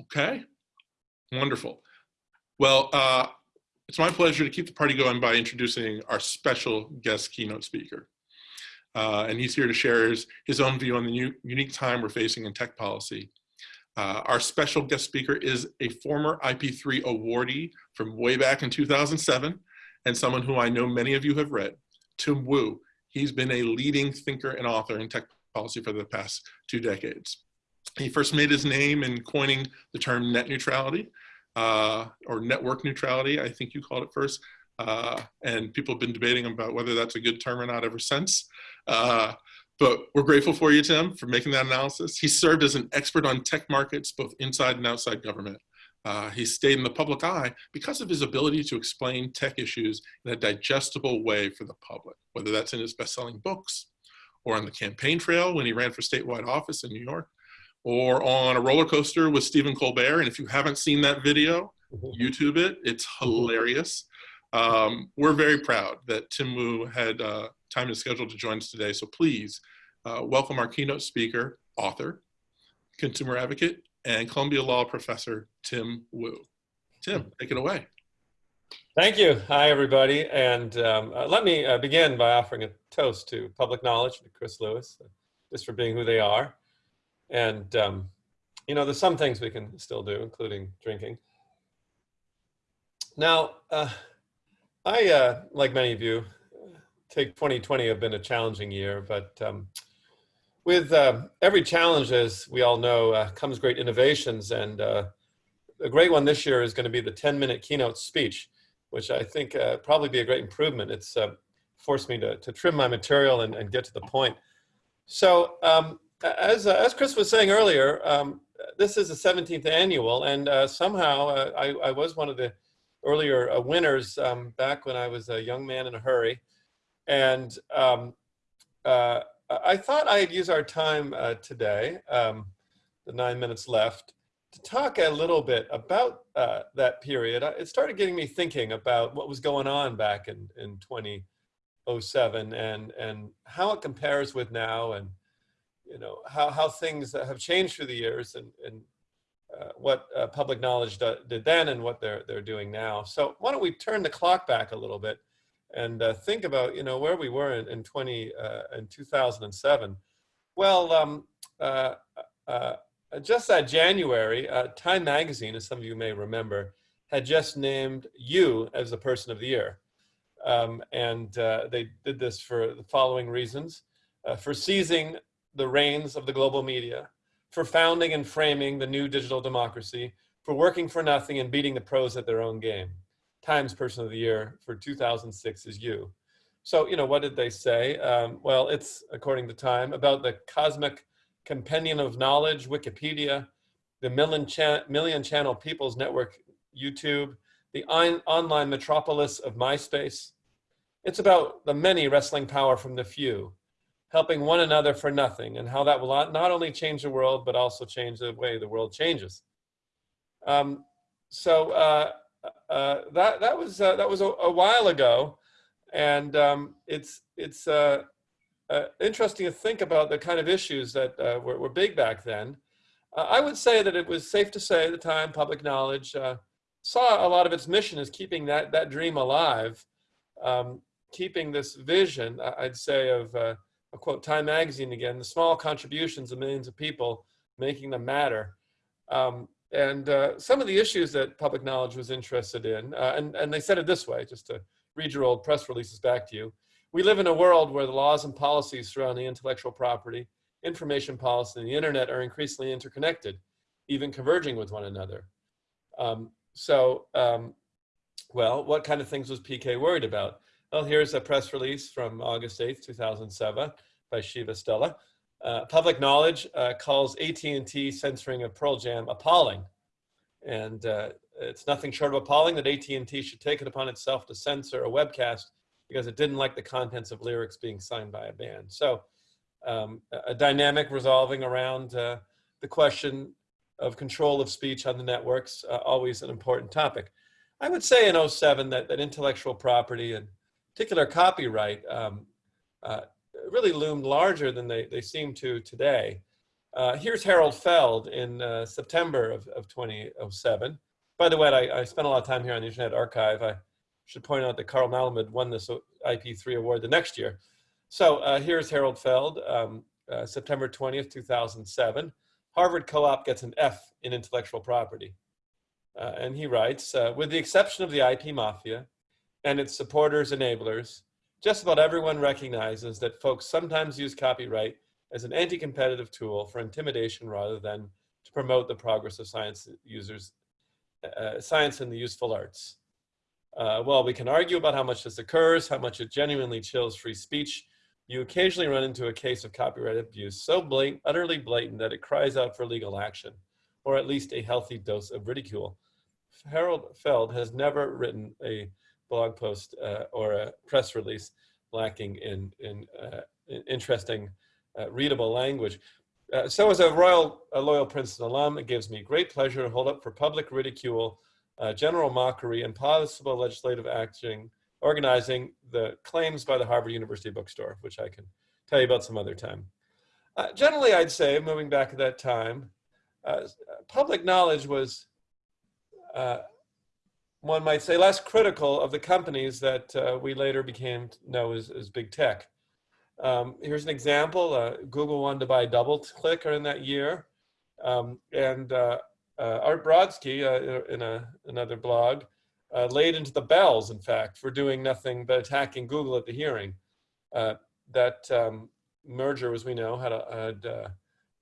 Okay, wonderful. Well, uh, it's my pleasure to keep the party going by introducing our special guest keynote speaker. Uh, and he's here to share his, his own view on the unique time we're facing in tech policy. Uh, our special guest speaker is a former IP3 awardee from way back in 2007, and someone who I know many of you have read, Tim Wu. He's been a leading thinker and author in tech policy for the past two decades. He first made his name in coining the term net neutrality, uh, or network neutrality, I think you called it first. Uh, and people have been debating about whether that's a good term or not ever since. Uh, but we're grateful for you, Tim, for making that analysis. He served as an expert on tech markets, both inside and outside government. Uh, he stayed in the public eye because of his ability to explain tech issues in a digestible way for the public, whether that's in his best-selling books or on the campaign trail when he ran for statewide office in New York, or on a roller coaster with Stephen Colbert. And if you haven't seen that video, mm-hmm. YouTube it, it's hilarious. Um, we're very proud that Tim Wu had uh, time and schedule to join us today. So please uh, welcome our keynote speaker, author, consumer advocate, and Columbia Law professor, Tim Wu. Tim, take it away. Thank you. Hi, everybody. And um, uh, let me uh, begin by offering a toast to public knowledge, to Chris Lewis, uh, just for being who they are. And, um, you know, there's some things we can still do, including drinking. Now, uh, I, uh, like many of you, take 2020 have been a challenging year, but um, with uh, every challenge, as we all know, uh, comes great innovations. And uh, a great one this year is going to be the 10 minute keynote speech, which I think uh, probably be a great improvement. It's forced me to, to trim my material and, and get to the point. So um, as, uh, as Chris was saying earlier, um, this is the 17th annual, and uh, somehow uh, I, I, was one of the earlier uh, winners um, back when I was a young man in a hurry. And um, uh, I thought I'd use our time uh, today, um, the nine minutes left, to talk a little bit about that period. It started getting me thinking about what was going on back in, in 2007 and, and how it compares with now and you know, how, how things have changed through the years and, and uh, what uh, public knowledge do, did then and what they're, they're doing now. So why don't we turn the clock back a little bit and uh, think about, you know, where we were in, in 20, uh, in 2007. Well, um, uh, uh, just that January, Time Magazine, as some of you may remember, had just named you as the person of the year. Um, and they did this for the following reasons. for seizing the reins of the global media, for founding and framing the new digital democracy, for working for nothing and beating the pros at their own game. Times Person of the Year for 2006 is you. So, you know, what did they say? Um, well, it's, according to Time, about the cosmic compendium of knowledge, Wikipedia, the million, cha million channel People's Network, YouTube, the on online metropolis of MySpace. It's about the many wrestling power from the few, helping one another for nothing and how that will not only change the world, but also change the way the world changes. Um, so uh, uh, that, that was, uh, that was a, a, while ago. And um, it's, it's uh, uh, interesting to think about the kind of issues that uh, were, were, big back then. I would say that it was safe to say at the time, public knowledge saw a lot of its mission as keeping that, that dream alive, um, keeping this vision, I'd say, of I'll quote Time Magazine again, the small contributions of millions of people making them matter. Um, and uh, some of the issues that public knowledge was interested in, uh, and, and they said it this way, just to read your old press releases back to you. We live in a world where the laws and policies surrounding intellectual property, information policy, and the internet are increasingly interconnected, even converging with one another. Um, so, um, well, what kind of things was PK worried about? Well, here's a press release from August 8th, 2007 by Shiva Stella. Uh, public knowledge uh, calls AT&T censoring of Pearl Jam appalling. And uh, it's nothing short of appalling that AT&T should take it upon itself to censor a webcast because it didn't like the contents of lyrics being signed by a band. So um, a dynamic resolving around uh, the question of control of speech on the networks, uh, always an important topic. I would say in 07 that, that intellectual property and particular copyright um, uh, really loomed larger than they, they seem to today. Uh, here's Harold Feld in uh, September of, of 2007. By the way, I, I, spent a lot of time here on the Internet Archive. I should point out that Carl Malamud won this IP3 award the next year. So uh, here's Harold Feld, um, uh, September 20th, 2007. Harvard Co-op gets an F in intellectual property. Uh, and he writes, with the exception of the IP mafia and its supporters, enablers, just about everyone recognizes that folks sometimes use copyright as an anti-competitive tool for intimidation rather than to promote the progress of science users, uh, science and the useful arts. Uh, well, we can argue about how much this occurs, how much it genuinely chills free speech. You occasionally run into a case of copyright abuse so blatant, utterly blatant that it cries out for legal action, or at least a healthy dose of ridicule. Harold Feld has never written a blog post uh, or a press release lacking in, in, uh, in interesting, uh, readable language. Uh, so as a royal, a loyal Princeton alum, it gives me great pleasure to hold up for public ridicule, uh, general mockery, and possible legislative action, organizing the claims by the Harvard University Bookstore, which I can tell you about some other time. Uh, generally, I'd say, moving back at that time, public knowledge was uh, one might say, less critical of the companies that uh, we later became know as, as big tech. Um, here's an example. Uh, Google wanted to buy DoubleClick in that year. Um, and uh, uh, Art Brodsky, uh, in a, another blog, laid into the bells, in fact, for doing nothing but attacking Google at the hearing. that um, merger, as we know, had, a,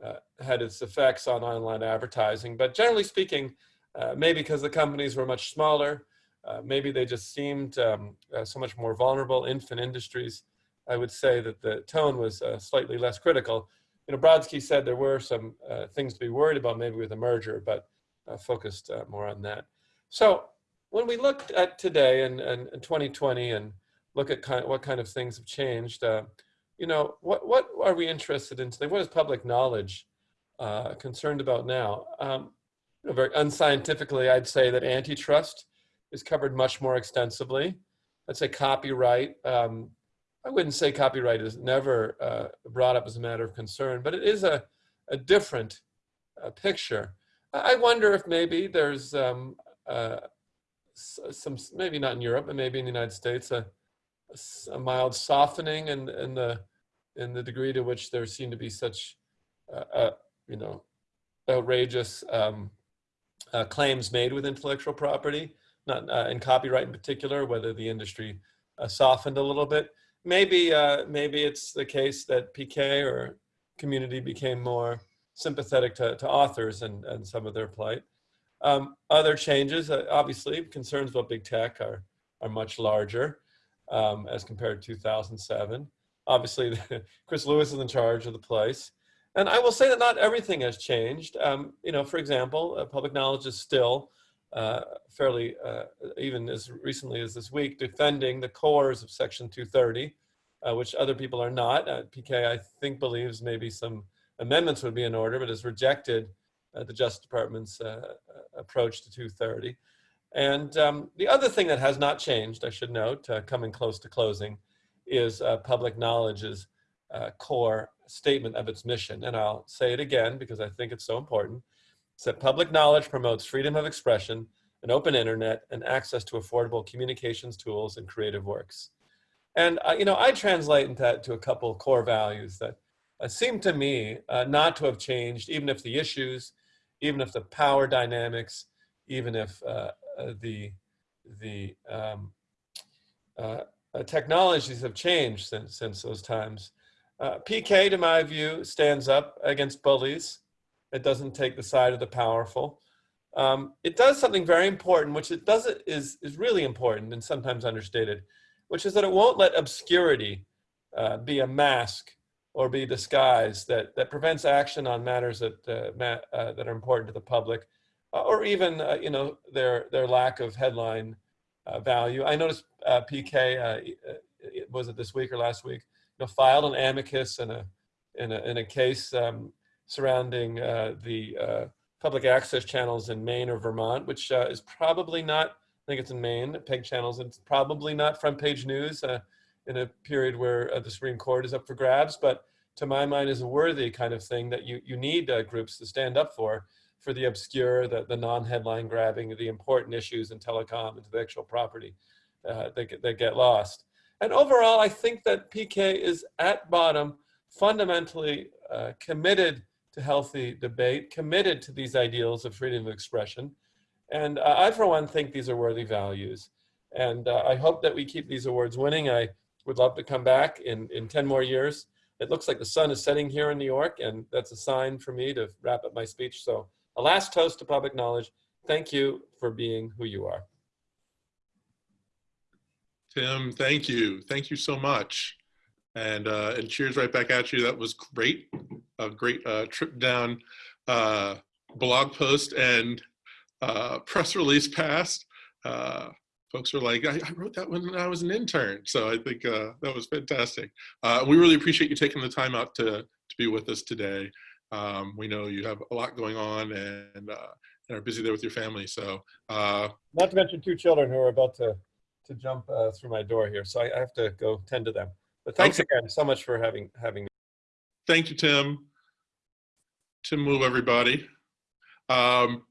had, had its effects on online advertising. But generally speaking, uh, maybe because the companies were much smaller, uh, maybe they just seemed um, uh, so much more vulnerable, infant industries. I would say that the tone was uh, slightly less critical. You know, Brodsky said there were some uh, things to be worried about maybe with a merger, but focused more on that. So when we look at today and, and, and 2020 and look at kind of what kind of things have changed, you know, what, what are we interested in today? What is public knowledge concerned about now? Um, very unscientifically, I'd say that antitrust is covered much more extensively. I'd say copyright. Um, I wouldn't say copyright is never uh, brought up as a matter of concern, but it is a, a different uh, picture. I wonder if maybe there's um, uh, some, maybe not in Europe, but maybe in the United States, a, a mild softening in, in, the, in the degree to which there seem to be such, uh, uh, you know, outrageous um, uh, claims made with intellectual property, not uh, in copyright in particular, whether the industry uh, softened a little bit. Maybe, uh, maybe it's the case that PK or community became more sympathetic to, to authors and, and some of their plight. Um, other changes, uh, obviously, concerns about big tech are, are much larger um, as compared to 2007. Obviously, Chris Lewis is in charge of the place. And I will say that not everything has changed. Um, you know, for example, uh, public knowledge is still uh, fairly, uh, even as recently as this week, defending the cores of Section 230, uh, which other people are not. Uh, PK, I think, believes maybe some amendments would be in order, but has rejected uh, the Justice Department's approach to 230. And um, the other thing that has not changed, I should note, coming close to closing, is public knowledge's core statement of its mission. And I'll say it again because I think it's so important. It's that public knowledge promotes freedom of expression, an open internet, and access to affordable communications tools and creative works. And, uh, you know, I translate that to a couple core values that uh, seem to me uh, not to have changed, even if the issues, even if the power dynamics, even if uh, uh, the, the um, uh, technologies have changed since, since those times. Uh, PK, to my view, stands up against bullies. It doesn't take the side of the powerful. Um, it does something very important, which it does is is really important and sometimes understated, which is that it won't let obscurity uh, be a mask or be disguised that that prevents action on matters that uh, uh that are important to the public, uh, or even uh, you know their their lack of headline value. I noticed PK was it this week or last week know, filed an amicus in a in a, in a case um, surrounding uh, the uh, public access channels in Maine or Vermont, which uh, is probably not. I think it's in Maine. PEG channels. It's probably not front page news uh, in a period where uh, the Supreme Court is up for grabs. But to my mind, is a worthy kind of thing that you, you need uh, groups to stand up for, for the obscure, the, the non-headline grabbing, the important issues in telecom, intellectual property that, get, that get lost. And overall, I think that PK is at bottom fundamentally uh, committed to healthy debate, committed to these ideals of freedom of expression. And uh, I, for one, think these are worthy values. And uh, I hope that we keep these awards winning. I would love to come back in, in 10 more years. It looks like the sun is setting here in New York, and that's a sign for me to wrap up my speech. So a last toast to public knowledge. Thank you for being who you are. Tim, thank you. Thank you so much. And, uh, and cheers right back at you. That was great. A great uh, trip down uh, blog post and uh, press release passed. Uh, folks are like, I, I, wrote that when I was an intern. So I think uh, that was fantastic. Uh, we really appreciate you taking the time out to, to be with us today. Um, we know you have a lot going on and, uh, and are busy there with your family. So uh, not to mention two children who are about to, to jump uh, through my door here. So I, I, have to go tend to them. But thanks okay. again so much for having, having me. Thank you, Tim. Tim Move, everybody. Um,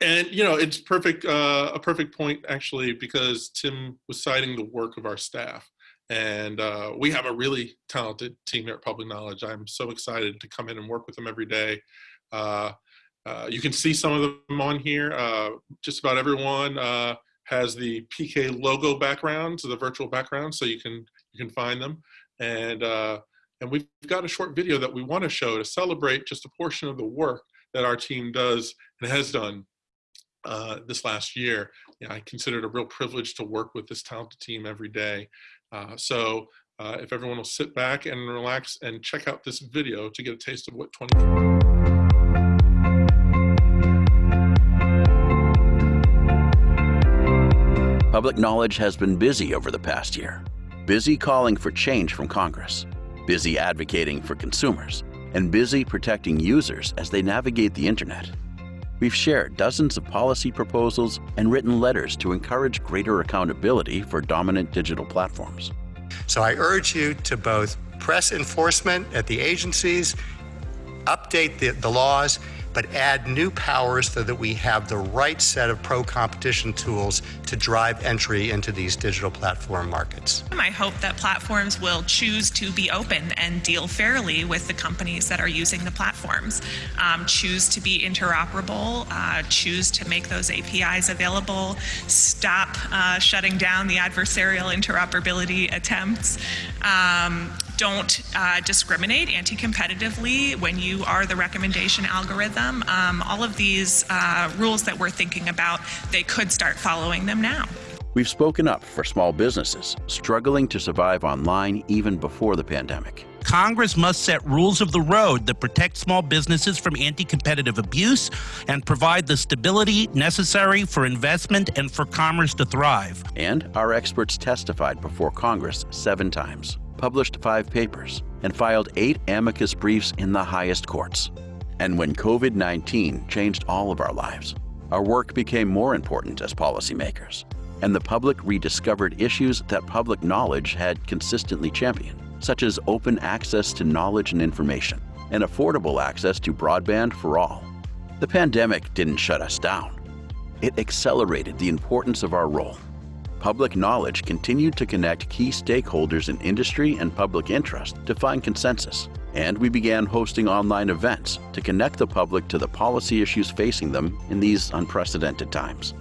and you know it's perfect uh, a perfect point actually because tim was citing the work of our staff and uh, we have a really talented team here at public knowledge i'm so excited to come in and work with them every day uh, uh you can see some of them on here uh, just about everyone uh, has the pk logo background so the virtual background so you can you can find them and uh, and we've got a short video that we want to show to celebrate just a portion of the work that our team does and has done uh, this last year. I consider it a real privilege to work with this talented team every day. Uh, so uh, if everyone will sit back and relax and check out this video to get a taste of what 20. Public knowledge has been busy over the past year. Busy calling for change from Congress, busy advocating for consumers, and busy protecting users as they navigate the internet. We've shared dozens of policy proposals and written letters to encourage greater accountability for dominant digital platforms. So I urge you to both press enforcement at the agencies, update the, the laws, but add new powers so that we have the right set of pro-competition tools to drive entry into these digital platform markets. I hope that platforms will choose to be open and deal fairly with the companies that are using the platforms, um, choose to be interoperable, uh, choose to make those APIs available, stop uh, shutting down the adversarial interoperability attempts, um, don't uh, discriminate anti-competitively when you are the recommendation algorithm. Um, all of these uh, rules that we're thinking about, they could start following them now. We've spoken up for small businesses struggling to survive online even before the pandemic. Congress must set rules of the road that protect small businesses from anti competitive abuse and provide the stability necessary for investment and for commerce to thrive. And our experts testified before Congress seven times published five papers, and filed eight amicus briefs in the highest courts. And when COVID 19 changed all of our lives, our work became more important as policymakers, and the public rediscovered issues that public knowledge had consistently championed, such as open access to knowledge and information, and affordable access to broadband for all. The pandemic didn't shut us down. It accelerated the importance of our role public knowledge continued to connect key stakeholders in industry and public interest to find consensus. And we began hosting online events to connect the public to the policy issues facing them in these unprecedented times.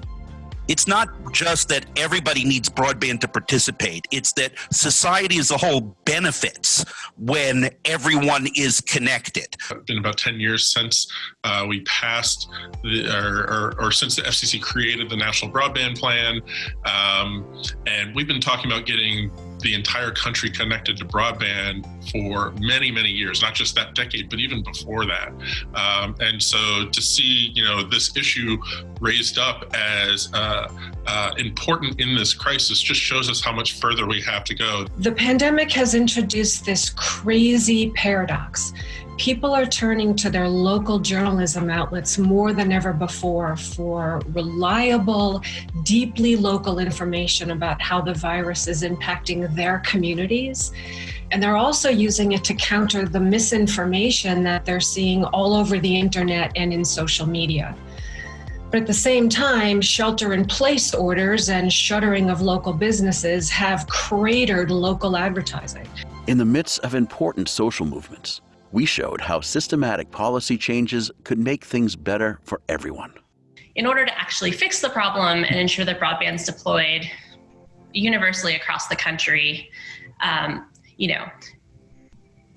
It's not just that everybody needs broadband to participate. It's that society as a whole benefits when everyone is connected. It's been about 10 years since uh, we passed, the, or, or, or, since the FCC created the National Broadband Plan. Um, and we've been talking about getting the entire country connected to broadband for many, many years, not just that decade, but even before that. Um, and so to see, you know, this issue raised up as uh, uh, important in this crisis just shows us how much further we have to go. The pandemic has introduced this crazy paradox people are turning to their local journalism outlets more than ever before for reliable, deeply local information about how the virus is impacting their communities. And they're also using it to counter the misinformation that they're seeing all over the internet and in social media. But at the same time, shelter in place orders and shuttering of local businesses have cratered local advertising. In the midst of important social movements, we showed how systematic policy changes could make things better for everyone. In order to actually fix the problem and ensure that broadband's deployed universally across the country, um, you know,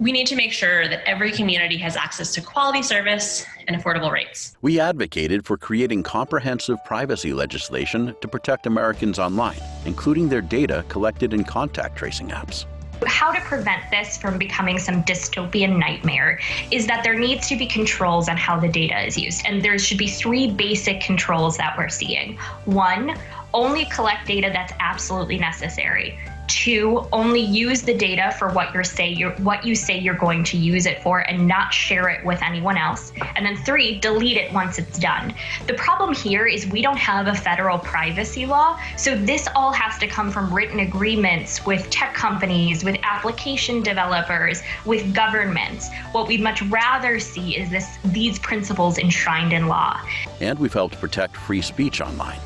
we need to make sure that every community has access to quality service and affordable rates. We advocated for creating comprehensive privacy legislation to protect Americans online, including their data collected in contact tracing apps. How to prevent this from becoming some dystopian nightmare is that there needs to be controls on how the data is used. And there should be three basic controls that we're seeing. One, only collect data that's absolutely necessary. Two, only use the data for what you're say you're what you say you're going to use it for and not share it with anyone else. And then three, delete it once it's done. The problem here is we don't have a federal privacy law, so this all has to come from written agreements with tech companies, with application developers, with governments. What we'd much rather see is this these principles enshrined in law. And we've helped protect free speech online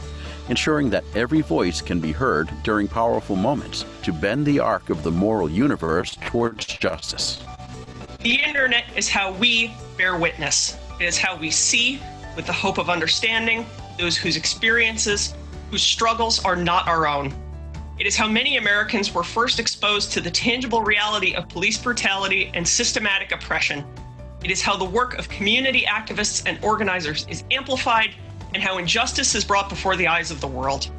ensuring that every voice can be heard during powerful moments to bend the arc of the moral universe towards justice. The internet is how we bear witness. It is how we see, with the hope of understanding, those whose experiences, whose struggles are not our own. It is how many Americans were first exposed to the tangible reality of police brutality and systematic oppression. It is how the work of community activists and organizers is amplified and how injustice is brought before the eyes of the world.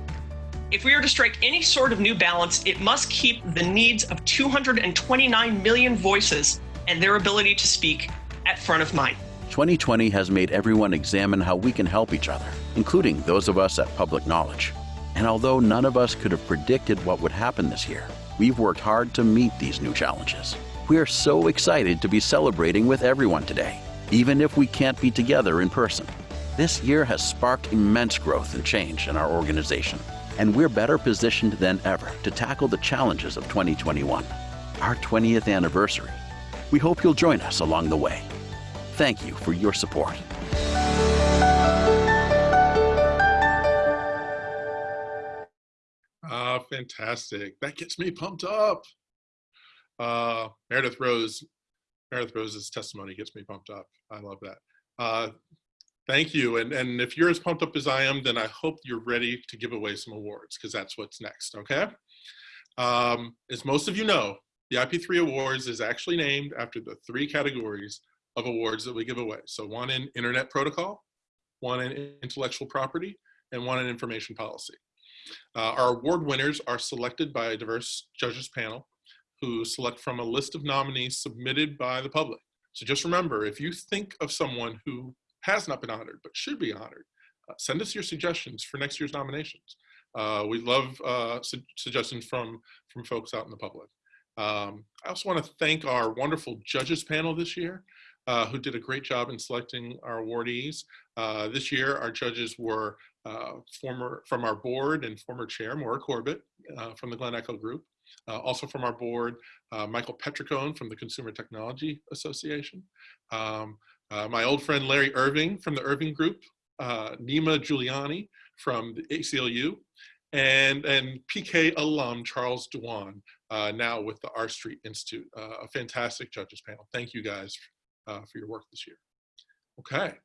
If we are to strike any sort of new balance, it must keep the needs of 229 million voices and their ability to speak at front of mind. 2020 has made everyone examine how we can help each other, including those of us at Public Knowledge. And although none of us could have predicted what would happen this year, we've worked hard to meet these new challenges. We are so excited to be celebrating with everyone today, even if we can't be together in person. This year has sparked immense growth and change in our organization, and we're better positioned than ever to tackle the challenges of 2021, our 20th anniversary. We hope you'll join us along the way. Thank you for your support. Ah, fantastic. That gets me pumped up. Uh, Meredith Rose, Meredith Rose's testimony gets me pumped up. I love that. Uh, thank you. And, and if you're as pumped up as I am, then I hope you're ready to give away some awards because that's what's next, okay? Um, as most of you know, the IP3 Awards is actually named after the three categories of awards that we give away. So one in Internet Protocol, one in Intellectual Property, and one in Information Policy. Uh, our award winners are selected by a diverse judges panel who select from a list of nominees submitted by the public. So just remember, if you think of someone who has not been honored but should be honored, uh, send us your suggestions for next year's nominations. Uh, we love uh, su suggestions from, from folks out in the public. Um, I also want to thank our wonderful judges panel this year. Uh, who did a great job in selecting our awardees. Uh, this year, our judges were uh, former from our board and former chair, Maura Corbett from the Glen Echo Group. Uh, also from our board, uh, Michael Petricone from the Consumer Technology Association. Um, Uh, my old friend Larry Irving from the Irving Group, uh, Neema Guliani from the ACLU, and, and PK alum Charles Duan, uh, now with the R Street Institute. a fantastic judges panel. Thank you guys uh, for your work this year. Okay,